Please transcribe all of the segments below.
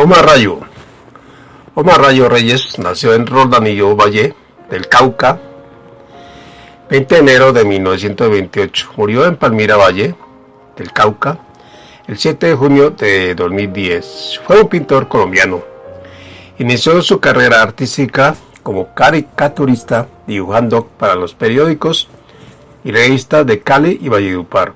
Omar Rayo. Omar Rayo Reyes nació en Roldanillo Valle del Cauca, 20 de enero de 1928. Murió en Palmira Valle del Cauca el 7 de junio de 2010. Fue un pintor colombiano. Inició su carrera artística como caricaturista, dibujando para los periódicos y revistas de Cali y Valledupar.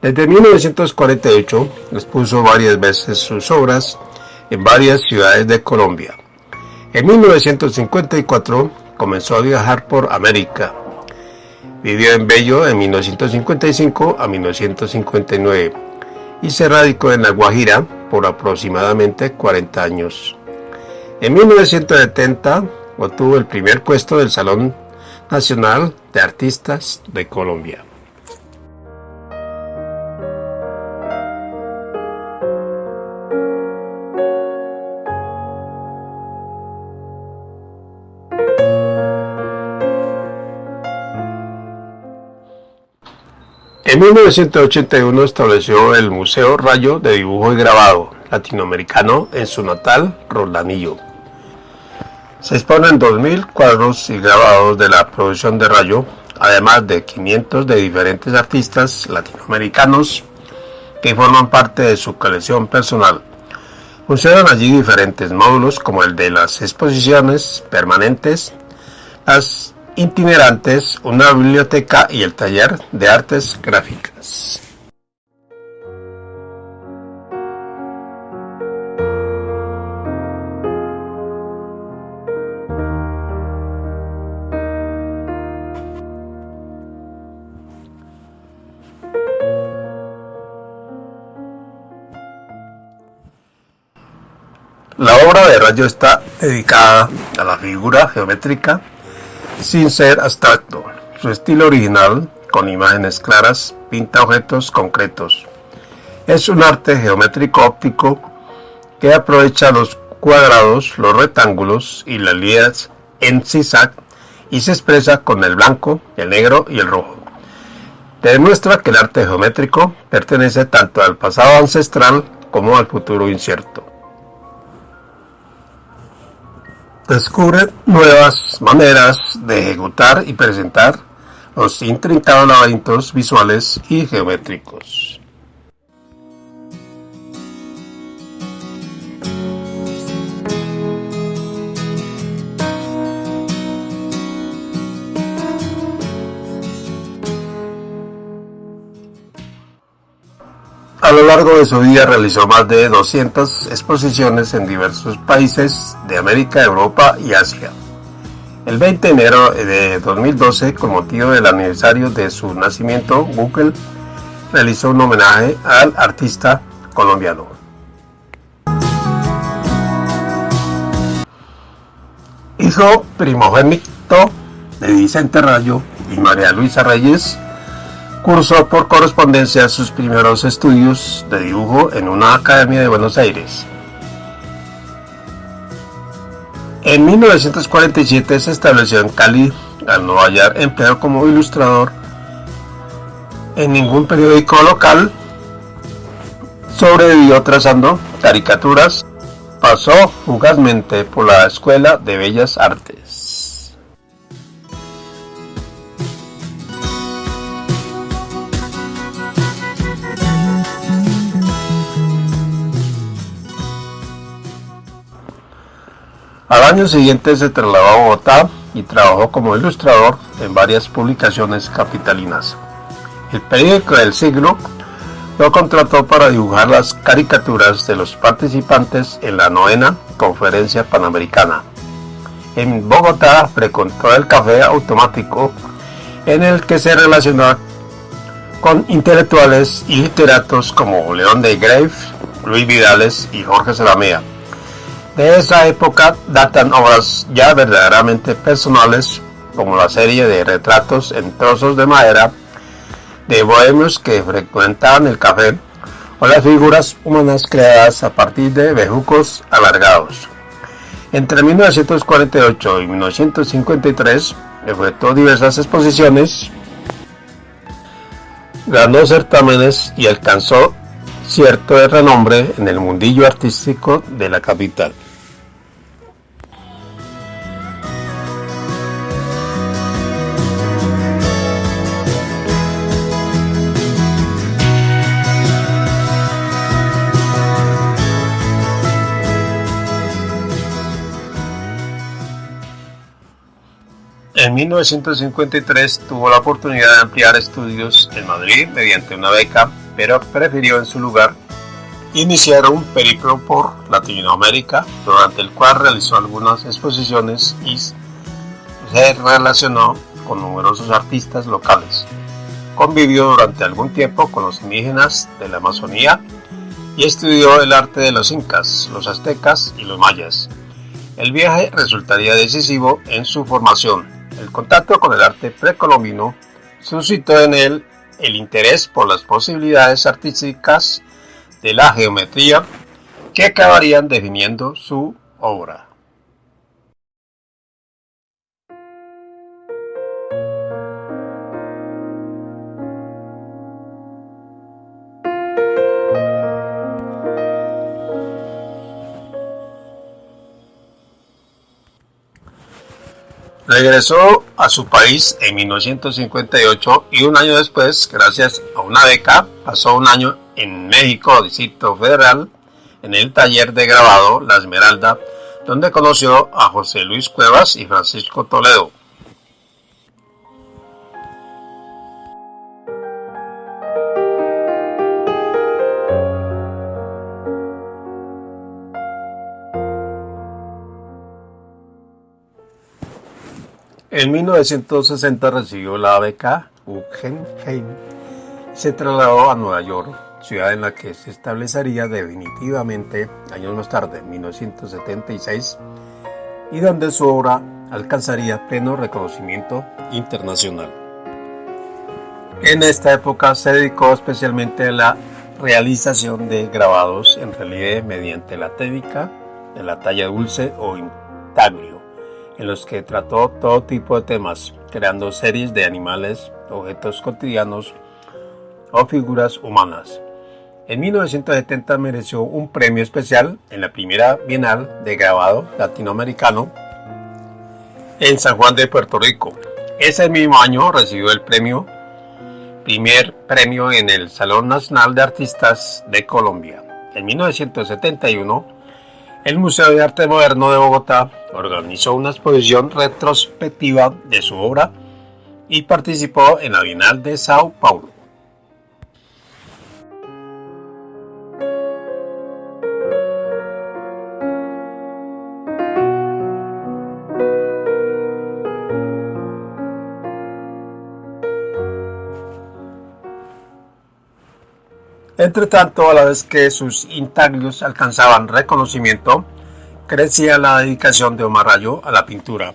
Desde 1948 expuso varias veces sus obras en varias ciudades de Colombia. En 1954 comenzó a viajar por América. Vivió en Bello en 1955 a 1959 y se radicó en La Guajira por aproximadamente 40 años. En 1970 obtuvo el primer puesto del Salón Nacional de Artistas de Colombia. En 1981 estableció el Museo Rayo de Dibujo y Grabado Latinoamericano en su natal Roldanillo. Se exponen 2.000 cuadros y grabados de la producción de Rayo, además de 500 de diferentes artistas latinoamericanos que forman parte de su colección personal. Funcionan allí diferentes módulos como el de las exposiciones permanentes, las itinerantes, una biblioteca y el taller de artes gráficas. La obra de Rayo está dedicada a la figura geométrica sin ser abstracto. Su estilo original, con imágenes claras, pinta objetos concretos. Es un arte geométrico óptico que aprovecha los cuadrados, los rectángulos y las líneas en zigzag y se expresa con el blanco, el negro y el rojo. Demuestra que el arte geométrico pertenece tanto al pasado ancestral como al futuro incierto. Descubre nuevas maneras de ejecutar y presentar los intrincados laberintos visuales y geométricos. A lo largo de su vida realizó más de 200 exposiciones en diversos países de América, Europa y Asia. El 20 de enero de 2012, con motivo del aniversario de su nacimiento, Google realizó un homenaje al artista colombiano. Hijo primogénito de Vicente Rayo y María Luisa Reyes, Cursó por correspondencia sus primeros estudios de dibujo en una academia de Buenos Aires. En 1947 se estableció en Cali, al no hallar empleo como ilustrador en ningún periódico local. Sobrevivió trazando caricaturas. Pasó fugazmente por la Escuela de Bellas Artes. Al año siguiente se trasladó a Bogotá y trabajó como ilustrador en varias publicaciones capitalinas. El periódico del siglo lo contrató para dibujar las caricaturas de los participantes en la novena Conferencia Panamericana. En Bogotá frecuentó el café automático en el que se relacionó con intelectuales y literatos como León de Grave, Luis Vidales y Jorge Salamea. De esa época datan obras ya verdaderamente personales, como la serie de retratos en trozos de madera de bohemios que frecuentaban el café, o las figuras humanas creadas a partir de bejucos alargados. Entre 1948 y 1953 efectuó diversas exposiciones, ganó certámenes y alcanzó cierto de renombre en el mundillo artístico de la capital. En 1953 tuvo la oportunidad de ampliar estudios en Madrid mediante una beca, pero prefirió en su lugar iniciar un periplo por Latinoamérica, durante el cual realizó algunas exposiciones y se relacionó con numerosos artistas locales. Convivió durante algún tiempo con los indígenas de la Amazonía y estudió el arte de los incas, los aztecas y los mayas. El viaje resultaría decisivo en su formación, el contacto con el arte precolombino suscitó en él el interés por las posibilidades artísticas de la geometría que acabarían definiendo su obra. Regresó a su país en 1958 y un año después, gracias a una beca, pasó un año en México, Distrito Federal, en el taller de grabado La Esmeralda, donde conoció a José Luis Cuevas y Francisco Toledo. En 1960 recibió la beca Guggenheim se trasladó a Nueva York, ciudad en la que se establecería definitivamente años más tarde, en 1976, y donde su obra alcanzaría pleno reconocimiento internacional. En esta época se dedicó especialmente a la realización de grabados en relieve mediante la técnica de la talla dulce o en los que trató todo tipo de temas, creando series de animales, objetos cotidianos o figuras humanas. En 1970 mereció un premio especial en la primera Bienal de Grabado Latinoamericano en San Juan de Puerto Rico. Ese mismo año recibió el premio, primer premio en el Salón Nacional de Artistas de Colombia. En 1971 el Museo de Arte Moderno de Bogotá organizó una exposición retrospectiva de su obra y participó en la Bienal de Sao Paulo. Entre tanto, a la vez que sus intaglios alcanzaban reconocimiento, crecía la dedicación de Omar Rayo a la pintura,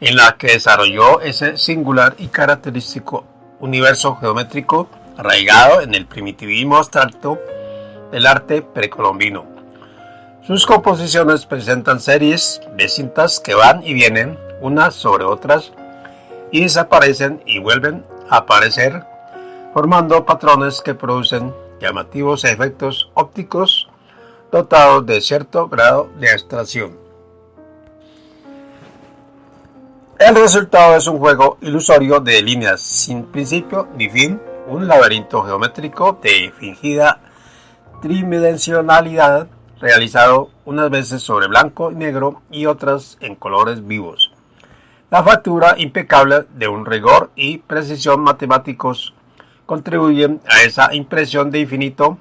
en la que desarrolló ese singular y característico universo geométrico arraigado en el primitivismo abstracto del arte precolombino. Sus composiciones presentan series de cintas que van y vienen unas sobre otras y desaparecen y vuelven a aparecer formando patrones que producen llamativos efectos ópticos dotados de cierto grado de abstracción. El resultado es un juego ilusorio de líneas sin principio ni fin, un laberinto geométrico de fingida tridimensionalidad realizado unas veces sobre blanco y negro y otras en colores vivos. La factura impecable de un rigor y precisión matemáticos contribuyen a esa impresión de infinito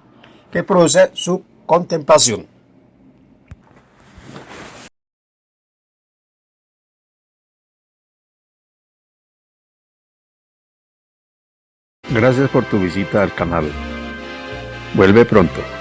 que produce su contemplación. Gracias por tu visita al canal. Vuelve pronto.